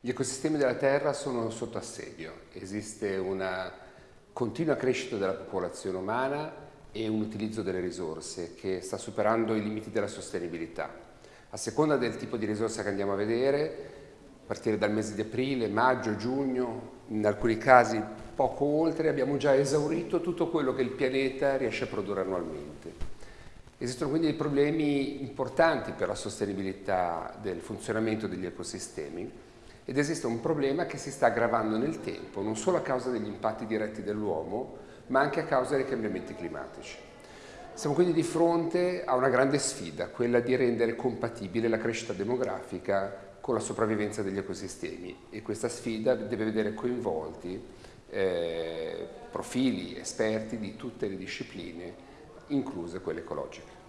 Gli ecosistemi della Terra sono sotto assedio, esiste una continua crescita della popolazione umana e un utilizzo delle risorse che sta superando i limiti della sostenibilità. A seconda del tipo di risorsa che andiamo a vedere, a partire dal mese di aprile, maggio, giugno, in alcuni casi poco oltre, abbiamo già esaurito tutto quello che il pianeta riesce a produrre annualmente. Esistono quindi dei problemi importanti per la sostenibilità del funzionamento degli ecosistemi ed esiste un problema che si sta aggravando nel tempo, non solo a causa degli impatti diretti dell'uomo, ma anche a causa dei cambiamenti climatici. Siamo quindi di fronte a una grande sfida, quella di rendere compatibile la crescita demografica con la sopravvivenza degli ecosistemi e questa sfida deve vedere coinvolti eh, profili esperti di tutte le discipline, incluse quelle ecologiche.